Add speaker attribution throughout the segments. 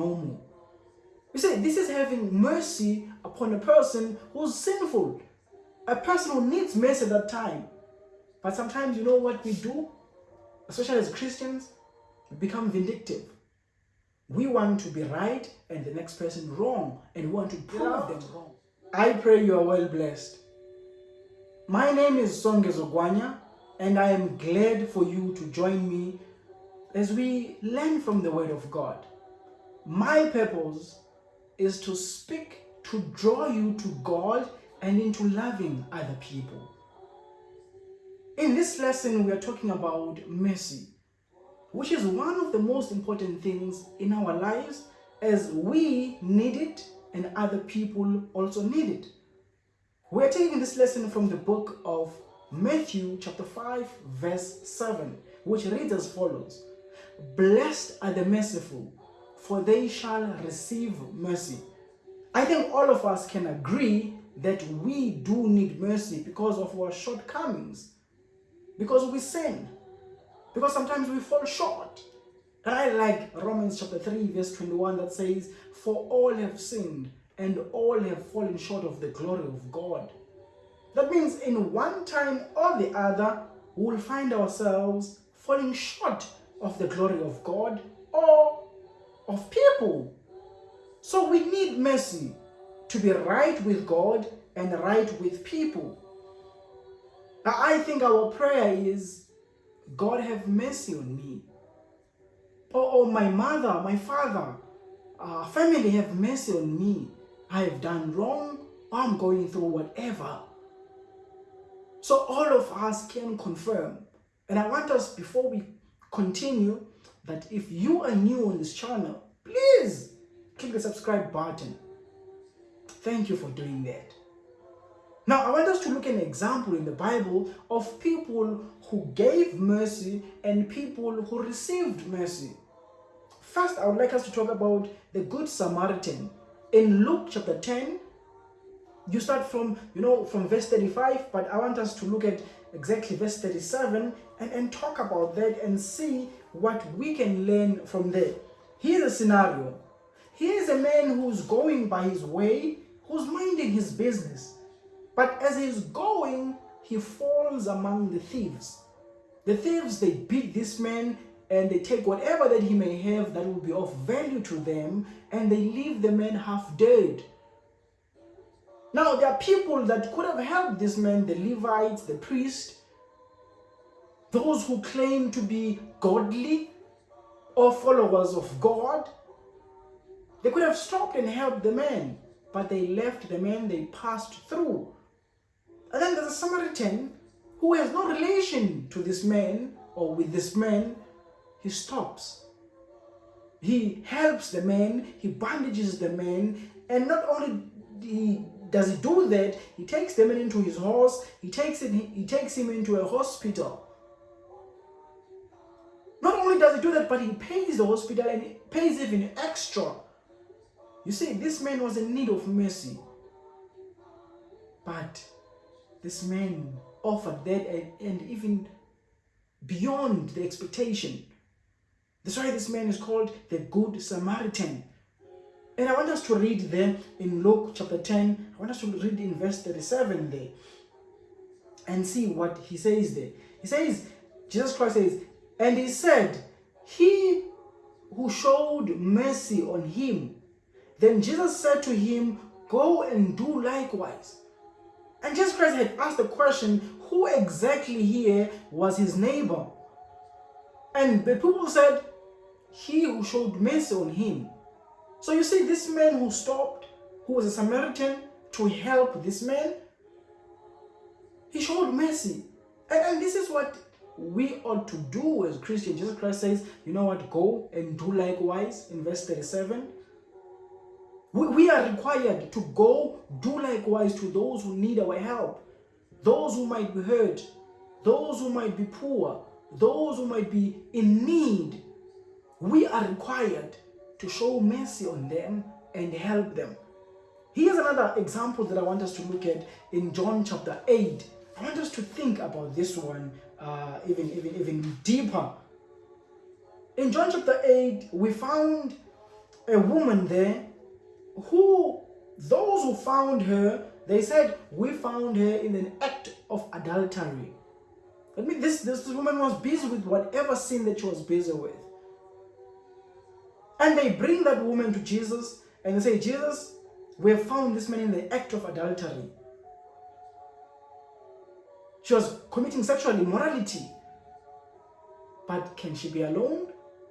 Speaker 1: no more. You see, this is having mercy upon a person who's sinful, a person who needs mercy at that time. But sometimes, you know what we do, especially as Christians, we become vindictive. We want to be right and the next person wrong, and we want to prove them wrong. I pray you are well blessed. My name is Songe Zogwanya, and I am glad for you to join me as we learn from the Word of God. My purpose is to speak to draw you to God and into loving other people. In this lesson, we are talking about mercy, which is one of the most important things in our lives as we need it and other people also need it. We're taking this lesson from the book of Matthew chapter 5 verse 7, which reads as follows. Blessed are the merciful, for they shall receive mercy. I think all of us can agree that we do need mercy because of our shortcomings, because we sin, because sometimes we fall short. I like Romans chapter 3 verse 21 that says, For all have sinned and all have fallen short of the glory of God. That means in one time or the other, we will find ourselves falling short of the glory of God or of people. So we need mercy to be right with God and right with people. I think our prayer is, God have mercy on me. Or, or my mother, my father, uh, family have mercy on me. I have done wrong, I'm going through whatever. So all of us can confirm. And I want us, before we continue, that if you are new on this channel, please click the subscribe button. Thank you for doing that. Now, I want us to look at an example in the Bible of people who gave mercy and people who received mercy. First, I would like us to talk about the Good Samaritan. In Luke chapter 10, you start from, you know, from verse 35, but I want us to look at exactly verse 37 and, and talk about that and see what we can learn from there. Here's a scenario. Here's a man who's going by his way, who's minding his business. But as he's going, he falls among the thieves. The thieves, they beat this man and they take whatever that he may have that will be of value to them and they leave the man half dead. Now, there are people that could have helped this man, the Levites, the priest, those who claim to be godly or followers of God. They could have stopped and helped the man, but they left the man, they passed through. And then there's a Samaritan who has no relation to this man or with this man. He stops. He helps the man, he bandages the man, and not only he does he do that, he takes the man into his horse, he takes it, he takes him into a hospital. Not only does he do that, but he pays the hospital and he pays even extra. You see, this man was in need of mercy. But this man offered that and, and even beyond the expectation. That's why this man is called the Good Samaritan. And I want us to read there in Luke chapter 10. Want us to read in verse 37 there and see what he says there. He says, Jesus Christ says, and he said, he who showed mercy on him. Then Jesus said to him, go and do likewise. And Jesus Christ had asked the question, who exactly here was his neighbor? And the people said, he who showed mercy on him. So you see, this man who stopped, who was a Samaritan, to help this man, he showed mercy. And, and this is what we ought to do as Christians. Jesus Christ says, you know what, go and do likewise in verse 37. We, we are required to go do likewise to those who need our help, those who might be hurt, those who might be poor, those who might be in need. We are required to show mercy on them and help them. Here's another example that I want us to look at in John chapter 8. I want us to think about this one uh, even, even, even deeper. In John chapter 8, we found a woman there who those who found her, they said, we found her in an act of adultery. I mean, this, this woman was busy with whatever sin that she was busy with. And they bring that woman to Jesus and they say, Jesus, we have found this man in the act of adultery. She was committing sexual immorality. But can she be alone?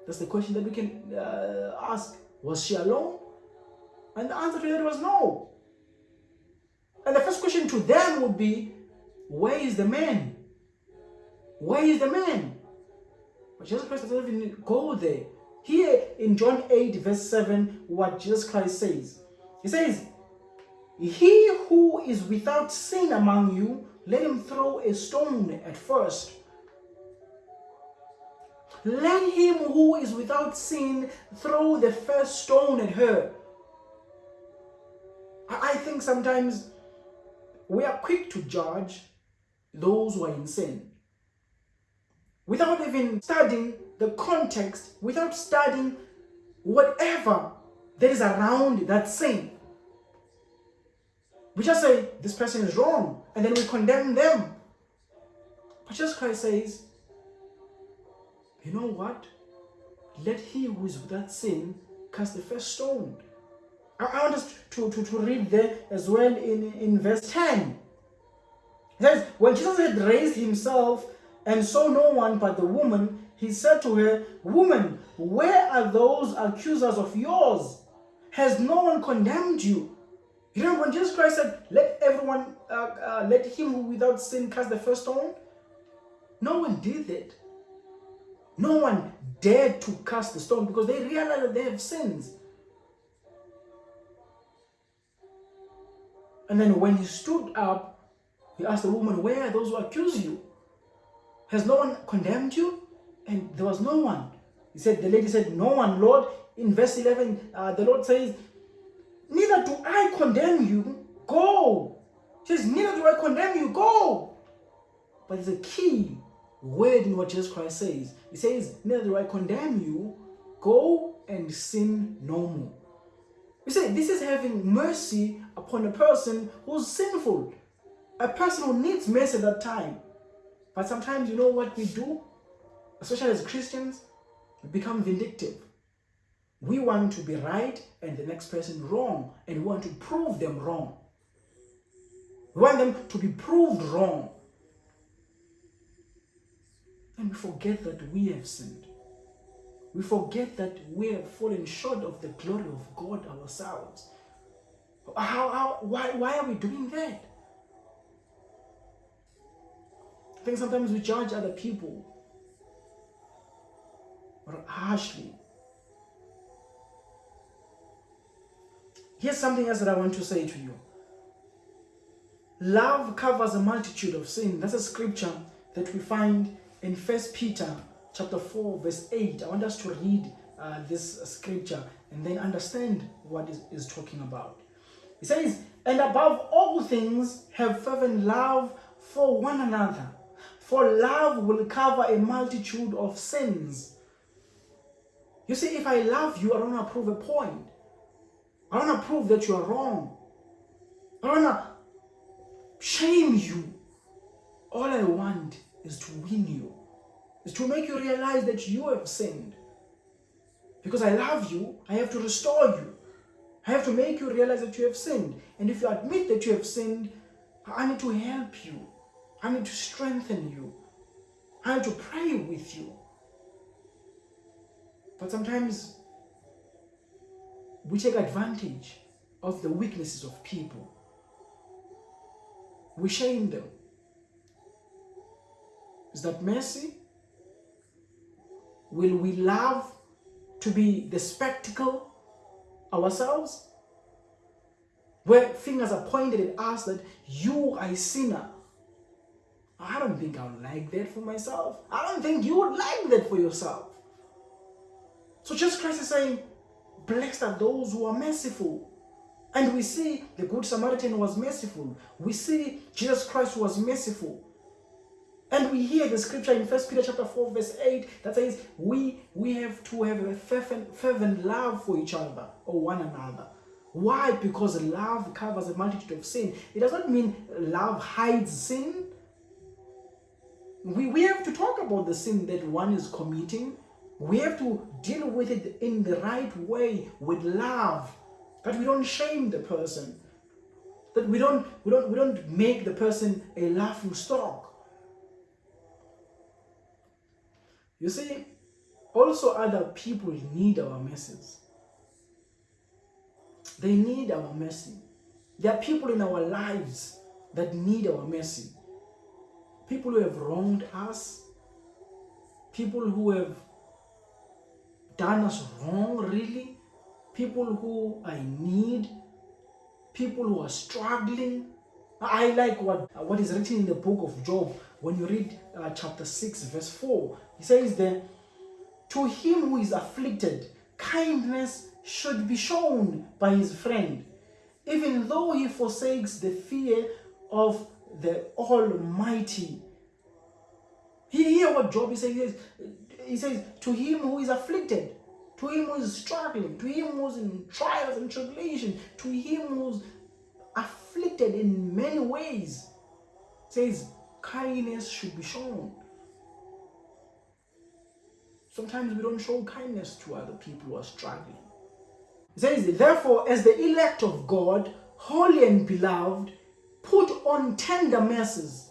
Speaker 1: That's the question that we can uh, ask. Was she alone? And the answer to that was no. And the first question to them would be, where is the man? Where is the man? But Jesus Christ doesn't even go there. Here in John 8, verse 7, what Jesus Christ says. He says, He who is without sin among you, let him throw a stone at first. Let him who is without sin throw the first stone at her. I think sometimes we are quick to judge those who are in sin without even studying the context, without studying whatever that is around that sin. We just say, this person is wrong, and then we condemn them. But Jesus Christ says, you know what? Let he who is without sin cast the first stone. I want us to, to, to read there as well in, in verse 10. It says, When Jesus had raised himself and saw no one but the woman, he said to her, Woman, where are those accusers of yours? Has no one condemned you? You know, when Jesus Christ said, Let everyone, uh, uh, let him who without sin cast the first stone, no one did it. No one dared to cast the stone because they realized that they have sins. And then when he stood up, he asked the woman, Where are those who accuse you? Has no one condemned you? And there was no one. He said, The lady said, No one, Lord. In verse 11, uh, the Lord says, Neither do I condemn you. Go. He says, Neither do I condemn you. Go. But there's a key word in what Jesus Christ says. He says, Neither do I condemn you. Go and sin no more. You see, this is having mercy upon a person who's sinful, a person who needs mercy at that time. But sometimes you know what we do, especially as Christians, we become vindictive. We want to be right and the next person wrong, and we want to prove them wrong. We want them to be proved wrong. And we forget that we have sinned. We forget that we have fallen short of the glory of God ourselves. How, how, why, why are we doing that? I think sometimes we judge other people harshly. Here's something else that I want to say to you. Love covers a multitude of sin. That's a scripture that we find in First Peter chapter 4 verse 8 i want us to read uh, this scripture and then understand what is, is talking about it says and above all things have fervent love for one another for love will cover a multitude of sins you see if i love you i don't want to prove a point i want to prove that you are wrong i want to shame you all i want is to win you is to make you realize that you have sinned. Because I love you, I have to restore you. I have to make you realize that you have sinned. And if you admit that you have sinned, I need to help you. I need to strengthen you. I need to pray with you. But sometimes we take advantage of the weaknesses of people. We shame them. Is that mercy? Will we love to be the spectacle ourselves? Where fingers are pointed at us that you are a sinner. I don't think I would like that for myself. I don't think you would like that for yourself. So Jesus Christ is saying, blessed are those who are merciful. And we see the Good Samaritan was merciful. We see Jesus Christ was merciful. And we hear the scripture in First Peter chapter 4, verse 8 that says we we have to have a fervent, fervent love for each other or one another. Why? Because love covers a multitude of sin. It does not mean love hides sin. We, we have to talk about the sin that one is committing. We have to deal with it in the right way with love. That we don't shame the person. That we don't we don't we don't make the person a laughing stock You see, also other people need our message. They need our mercy. There are people in our lives that need our mercy. People who have wronged us, people who have done us wrong, really, people who in need, people who are struggling. I like what, what is written in the book of Job when you read uh, chapter 6, verse 4. He says then, To him who is afflicted, kindness should be shown by his friend, even though he forsakes the fear of the Almighty. He hear what Job is saying. He says, To him who is afflicted, to him who is struggling, to him who's in trials and tribulation, to him who's afflicted in many ways, says, kindness should be shown. Sometimes we don't show kindness to other people who are struggling. It says, therefore, as the elect of God, holy and beloved, put on tender mercies.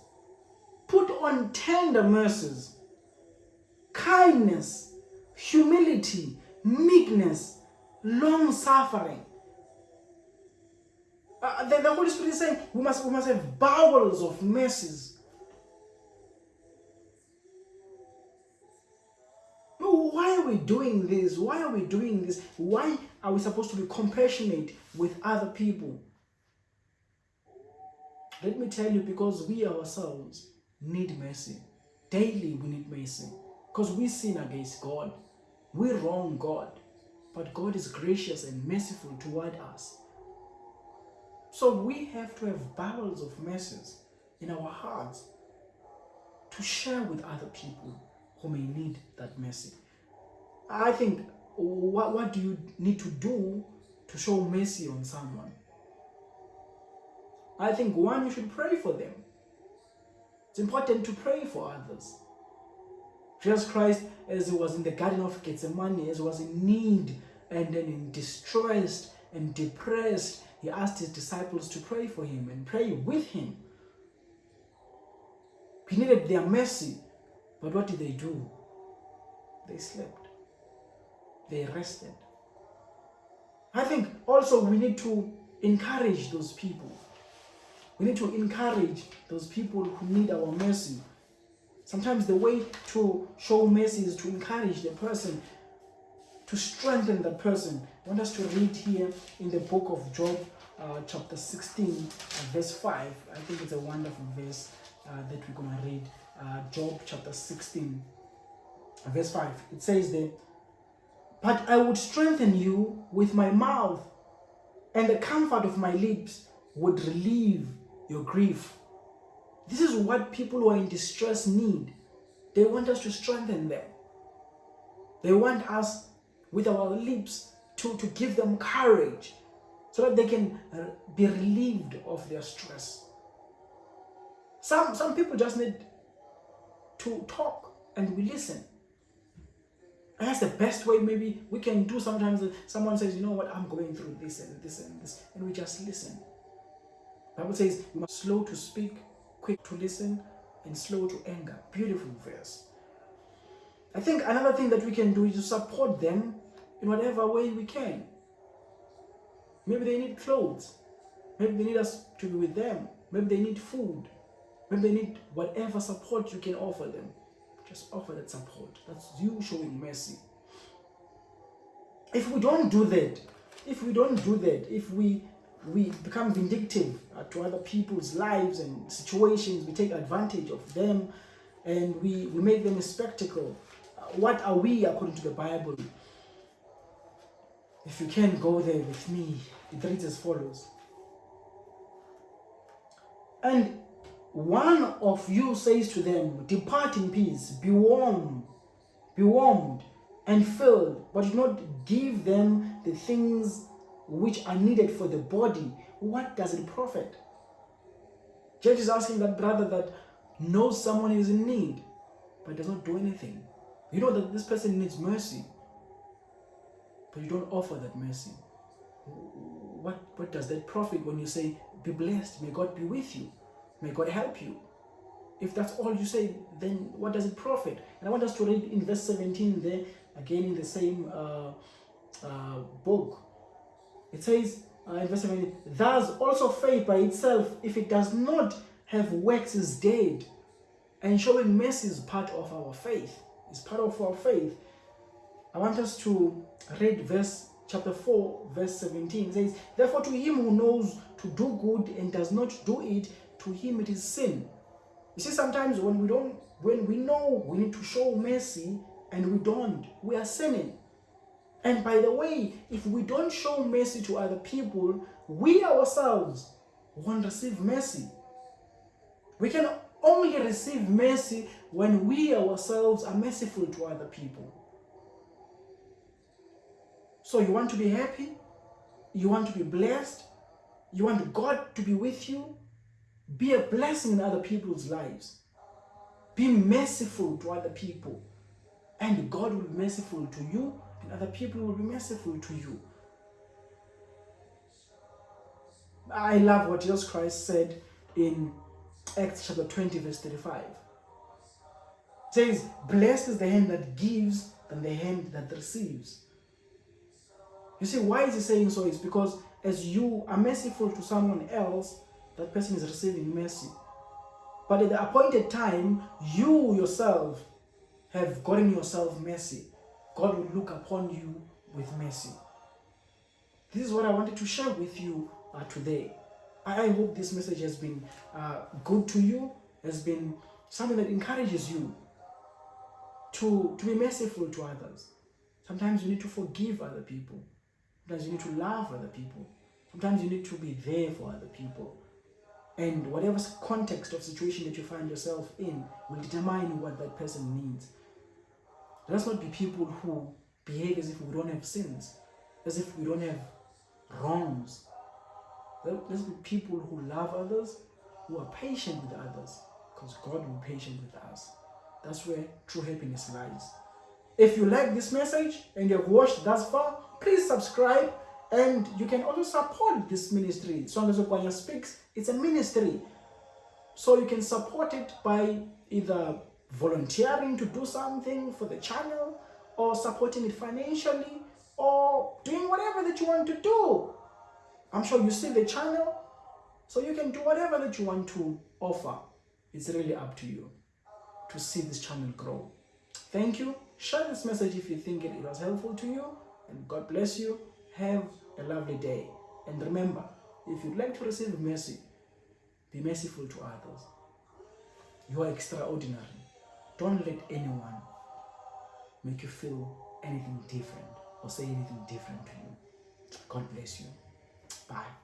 Speaker 1: Put on tender mercies, kindness, humility, meekness, long suffering. Uh, the, the Holy Spirit is saying we must, we must have bowels of mercies why are we doing this? Why are we doing this? Why are we supposed to be compassionate with other people? Let me tell you, because we ourselves need mercy. Daily we need mercy. Because we sin against God. We wrong God. But God is gracious and merciful toward us. So we have to have barrels of mercies in our hearts to share with other people who may need that mercy. I think what, what do you need to do to show mercy on someone? I think one, you should pray for them. It's important to pray for others. Jesus Christ, as he was in the Garden of Gethsemane, as he was in need and then in distressed and depressed, he asked his disciples to pray for him and pray with him. He needed their mercy, but what did they do? They slept they rested. I think also we need to encourage those people. We need to encourage those people who need our mercy. Sometimes the way to show mercy is to encourage the person, to strengthen the person. I want us to read here in the book of Job, uh, chapter 16, uh, verse 5. I think it's a wonderful verse uh, that we're going to read. Uh, Job chapter 16, verse 5. It says there, but I would strengthen you with my mouth, and the comfort of my lips would relieve your grief. This is what people who are in distress need. They want us to strengthen them. They want us, with our lips, to, to give them courage so that they can uh, be relieved of their stress. Some, some people just need to talk and we listen. And that's the best way maybe we can do sometimes. Someone says, you know what, I'm going through this and this and this. And we just listen. The Bible says you must slow to speak, quick to listen, and slow to anger. Beautiful verse. I think another thing that we can do is to support them in whatever way we can. Maybe they need clothes. Maybe they need us to be with them. Maybe they need food. Maybe they need whatever support you can offer them. Just offer that support. That's you showing mercy. If we don't do that, if we don't do that, if we we become vindictive to other people's lives and situations, we take advantage of them and we, we make them a spectacle. Uh, what are we according to the Bible? If you can go there with me, it reads as follows. And one of you says to them, Depart in peace, be warmed, be warmed and filled, but do not give them the things which are needed for the body, what does it profit? Judge is asking that brother that knows someone is in need, but does not do anything. You know that this person needs mercy, but you don't offer that mercy. What, what does that profit when you say, Be blessed, may God be with you, may God help you? If that's all you say, then what does it profit? And I want us to read in verse 17 there, again in the same uh, uh, book. It says uh, in verse 17, Thus also faith by itself, if it does not have works, is dead. And showing mercy is part of our faith. It's part of our faith. I want us to read verse chapter 4, verse 17. It says, Therefore to him who knows to do good and does not do it, to him it is sin. You see, sometimes when we don't, when we know we need to show mercy and we don't, we are sinning. And by the way, if we don't show mercy to other people, we ourselves won't receive mercy. We can only receive mercy when we ourselves are merciful to other people. So you want to be happy? You want to be blessed? You want God to be with you? Be a blessing in other people's lives. Be merciful to other people. And God will be merciful to you, and other people will be merciful to you. I love what Jesus Christ said in Acts chapter 20, verse 35. It says, Blessed is the hand that gives than the hand that receives. You see, why is he saying so? It's because as you are merciful to someone else, that person is receiving mercy. But at the appointed time, you yourself have gotten yourself mercy. God will look upon you with mercy. This is what I wanted to share with you uh, today. I hope this message has been uh, good to you, has been something that encourages you to, to be merciful to others. Sometimes you need to forgive other people. Sometimes you need to love other people. Sometimes you need to be there for other people. And whatever context of situation that you find yourself in will determine what that person needs. Let us not be people who behave as if we don't have sins, as if we don't have wrongs. Let's be people who love others, who are patient with others, because God will be patient with us. That's where true happiness lies. If you like this message and you have watched thus far, please subscribe and you can also support this ministry. Songezo Kwanya Speaks, it's a ministry. So you can support it by either volunteering to do something for the channel or supporting it financially or doing whatever that you want to do. I'm sure you see the channel, so you can do whatever that you want to offer. It's really up to you to see this channel grow. Thank you. Share this message if you think it was helpful to you. And God bless you. Have a lovely day. And remember, if you'd like to receive mercy, be merciful to others. You are extraordinary. Don't let anyone make you feel anything different or say anything different to you. God bless you. Bye.